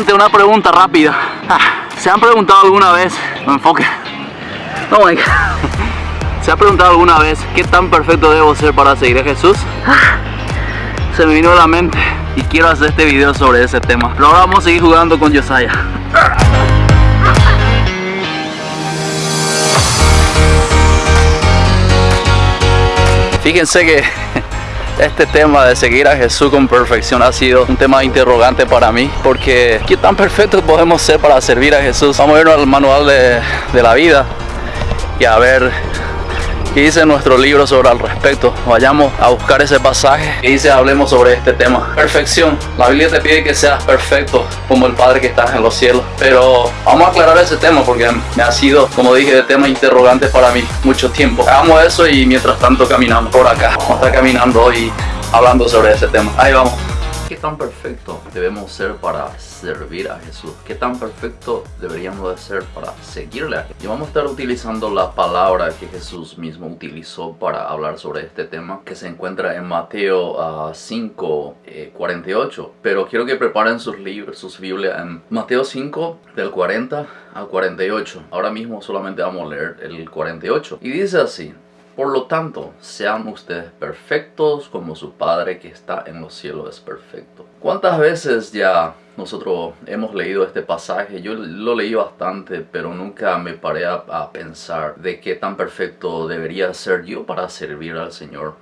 Gente, una pregunta rápida. Ah, ¿Se han preguntado alguna vez? No enfoque. No, venga. ¿Se ha preguntado alguna vez qué tan perfecto debo ser para seguir a Jesús? Ah, se me vino a la mente y quiero hacer este video sobre ese tema. Pero ahora vamos a seguir jugando con Josiah. Fíjense que este tema de seguir a Jesús con perfección ha sido un tema interrogante para mí porque ¿qué tan perfectos podemos ser para servir a Jesús? Vamos a ir al manual de la vida y a ver que dice nuestro libro sobre el respecto. Vayamos a buscar ese pasaje que dice hablemos sobre este tema. Perfección. La Biblia te pide que seas perfecto como el Padre que está en los cielos. Pero vamos a aclarar ese tema porque me ha sido, como dije, de tema interrogante para mí mucho tiempo. Hagamos eso y mientras tanto caminamos por acá. Vamos a estar caminando hoy hablando sobre ese tema. Ahí vamos. ¿Qué tan perfecto debemos ser para servir a Jesús? ¿Qué tan perfecto deberíamos de ser para seguirle a? Y vamos a estar utilizando la palabra que Jesús mismo utilizó para hablar sobre este tema que se encuentra en Mateo 5, uh, 48. Pero quiero que preparen sus libros, sus Biblias en Mateo 5 del 40 al 48. Ahora mismo solamente vamos a leer el 48. Y dice así. Por lo tanto, sean ustedes perfectos como su Padre que está en los cielos es perfecto. ¿Cuántas veces ya nosotros hemos leído este pasaje? Yo lo leí bastante, pero nunca me paré a, pensar de qué tan perfecto debería ser yo para servir al Señor.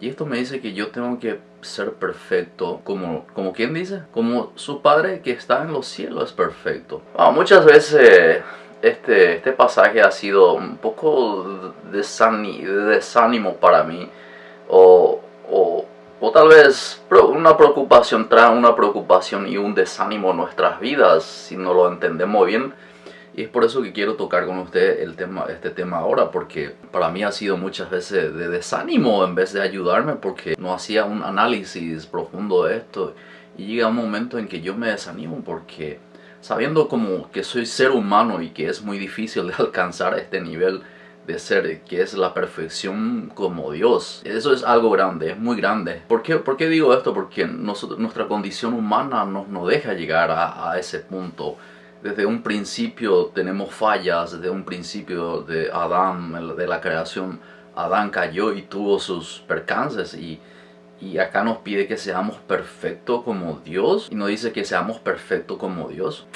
Y esto me dice que yo tengo que ser perfecto como, como quien dice, como su Padre que está en los cielos es perfecto. Ah, muchas veces este, este pasaje ha sido un poco de desánimo para mí o, o, o, tal vez una preocupación trae una preocupación y un desánimo en nuestras vidas si no lo entendemos bien y es por eso que quiero tocar con usted el tema, este tema ahora, porque para mí ha sido muchas veces de desánimo en vez de ayudarme, porque no hacía un análisis profundo de esto. Y llega un momento en que yo me desanimo porque sabiendo como que soy ser humano y que es muy difícil de alcanzar este nivel de ser, que es la perfección como Dios. Eso es algo grande, es muy grande. ¿Por qué, ¿Por qué digo esto? Porque nosotros, nuestra condición humana nos, nos deja llegar a, a, ese punto. Desde un principio tenemos fallas, desde un principio de Adán, de la creación, Adán cayó y tuvo sus percances y y acá nos pide que seamos perfectos como Dios. Y nos dice que seamos perfectos como Dios.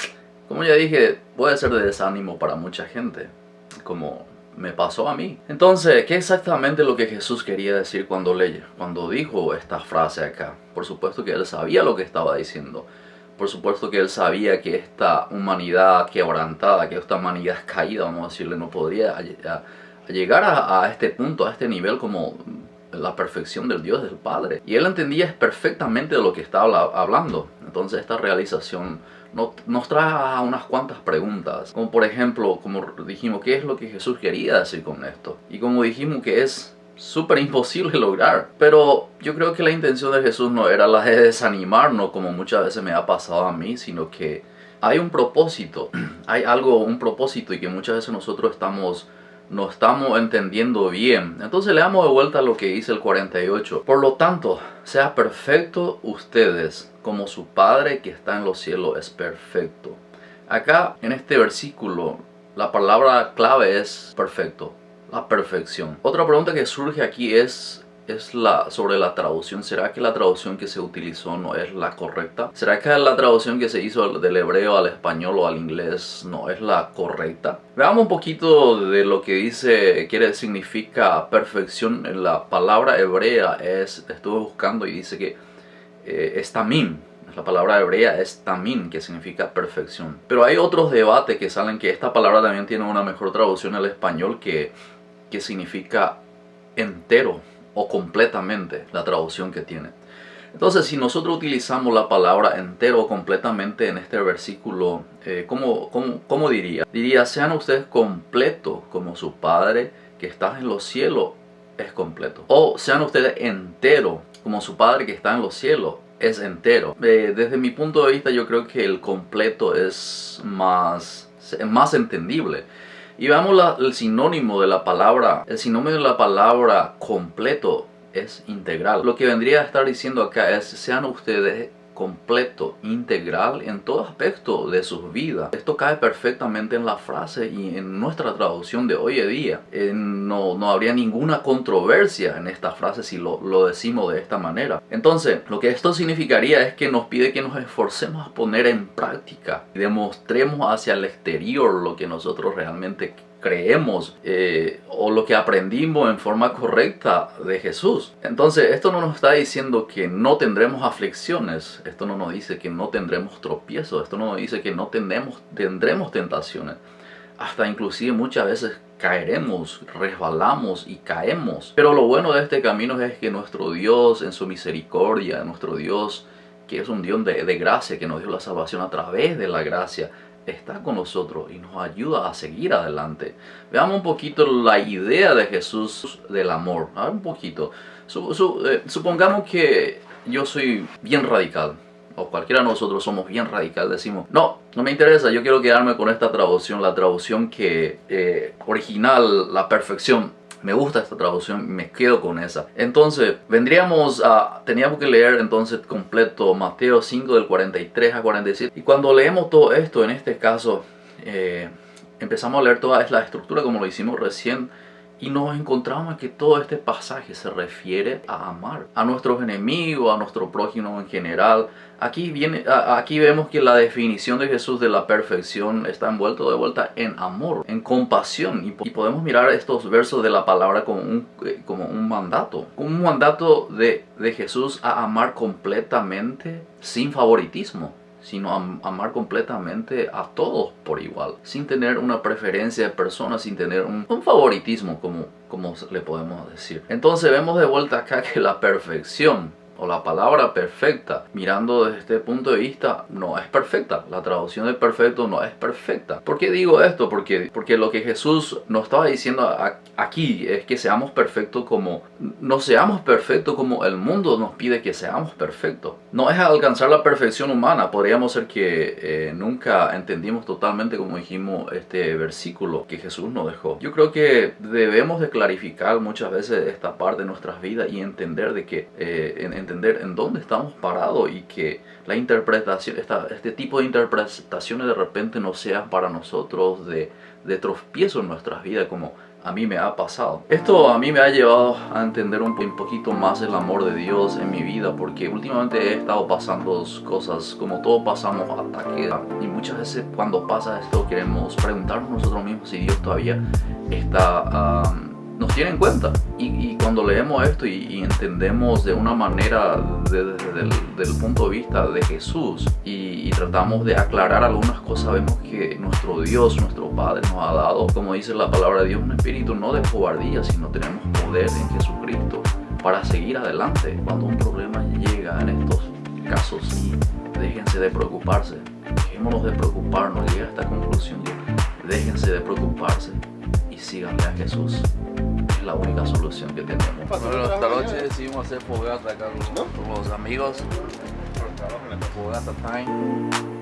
Como ya dije, puede ser de desánimo para mucha gente. Como me pasó a mí. Entonces, ¿qué exactamente lo que Jesús quería decir cuando leyó? Cuando dijo esta frase acá. Por supuesto que él sabía lo que estaba diciendo. Por supuesto que él sabía que esta humanidad quebrantada, que esta humanidad caída, vamos a decirle, no podría llegar a, a este punto, a este nivel como la perfección del Dios del Padre. Y él entendía perfectamente de lo que estaba hablando. Entonces esta realización nos trae unas cuantas preguntas. Como por ejemplo, como dijimos, ¿qué es lo que Jesús quería decir con esto? Y como dijimos que es súper imposible lograr. Pero yo creo que la intención de Jesús no era la de desanimarnos como muchas veces me ha pasado a mí, sino que hay un propósito, hay algo, un propósito y que muchas veces nosotros estamos no estamos entendiendo bien. Entonces le damos de vuelta lo que dice el 48. Por lo tanto, sea perfecto ustedes como su Padre que está en los cielos es perfecto. Acá en este versículo la palabra clave es perfecto, la perfección. Otra pregunta que surge aquí es es la sobre la traducción. ¿Será que la traducción que se utilizó no es la correcta? ¿Será que la traducción que se hizo del hebreo al español o al inglés no es la correcta? Veamos un poquito de lo que dice, quiere significa perfección. La palabra hebrea es, estuve buscando y dice que eh, es. La palabra hebrea es tamim, que significa perfección. Pero hay otros debates que salen que esta palabra también tiene una mejor traducción al español que, que significa entero o completamente la traducción que tiene. Entonces, si nosotros utilizamos la palabra entero o completamente en este versículo, eh, ¿cómo, cómo, diría? Diría, sean ustedes completos como su Padre que está en los cielos es completo. O sean ustedes entero como su Padre que está en los cielos es entero. Eh, desde mi punto de vista, yo creo que el completo es más, más entendible. Y veamos el sinónimo de la palabra, el sinónimo de la palabra completo es integral. Lo que vendría a estar diciendo acá es, sean ustedes completo, integral en todo aspecto de sus vidas. Esto cae perfectamente en la frase y en nuestra traducción de hoy en día. Eh, no, no, habría ninguna controversia en esta frase si lo, lo decimos de esta manera. Entonces, lo que esto significaría es que nos pide que nos esforcemos a poner en práctica y demostremos hacia el exterior lo que nosotros realmente creemos eh, o lo que aprendimos en forma correcta de Jesús. Entonces, esto no nos está diciendo que no tendremos aflicciones, esto no nos dice que no tendremos tropiezos, esto no nos dice que no tendremos, tendremos tentaciones. Hasta inclusive muchas veces caeremos, resbalamos y caemos. Pero lo bueno de este camino es que nuestro Dios en su misericordia, nuestro Dios que es un Dios de, de gracia, que nos dio la salvación a través de la gracia, está con nosotros y nos ayuda a seguir adelante. Veamos un poquito la idea de Jesús del amor. A ver, un poquito. Eh, supongamos que yo soy bien radical. O cualquiera de nosotros somos bien radical. Decimos, no, no me interesa. Yo quiero quedarme con esta traducción. La traducción que eh, original, la perfección me gusta esta traducción, me quedo con esa. Entonces, vendríamos a, teníamos que leer entonces completo Mateo 5 del 43 a 47. Y cuando leemos todo esto, en este caso, eh, empezamos a leer toda la estructura como lo hicimos recién y nos encontramos que todo este pasaje se refiere a amar a nuestros enemigos, a nuestro prójimo en general. Aquí, viene, aquí vemos que la definición de Jesús de la perfección está envuelto de vuelta en amor, en compasión. Y, podemos mirar estos versos de la palabra como un, eh, como un mandato. Un mandato de, de Jesús a amar completamente sin favoritismo sino amar completamente a todos por igual, sin tener una preferencia de personas, sin tener un, favoritismo, como, como le podemos decir. Entonces vemos de vuelta acá que la perfección o la palabra perfecta, mirando desde este punto de vista, no es perfecta. La traducción de perfecto no es perfecta. ¿Por qué digo esto? Porque, porque lo que Jesús nos estaba diciendo aquí es que seamos perfectos como, no seamos perfectos como el mundo nos pide que seamos perfectos. No es alcanzar la perfección humana. Podríamos ser que eh, nunca entendimos totalmente, como dijimos, este versículo que Jesús nos dejó. Yo creo que debemos de clarificar muchas veces esta parte de nuestras vidas y entender de que eh, entender en dónde estamos parados y que la interpretación, esta, este tipo de interpretaciones de repente no sean para nosotros de, de tropiezo en nuestras vidas como a mí me ha pasado. Esto a mí me ha llevado a entender un poquito más el amor de Dios en mi vida porque últimamente he estado pasando cosas como todos pasamos ataques y muchas veces cuando pasa esto queremos preguntarnos nosotros mismos si Dios todavía está nos tiene en cuenta. Y, cuando leemos esto y, entendemos de una manera desde el punto de vista de Jesús y, tratamos de aclarar algunas cosas, vemos que nuestro Dios, nuestro Padre nos ha dado, como dice la palabra de Dios, un espíritu no de cobardía, sino tenemos poder en Jesucristo para seguir adelante. Cuando un problema llega en estos casos, déjense de preocuparse, dejémonos de preocuparnos, llega a esta conclusión, déjense de preocuparse y síganle a Jesús la única solución que tenemos. Bueno, esta noche decidimos hacer fogata acá con, ¿No? con los amigos. Fogata time.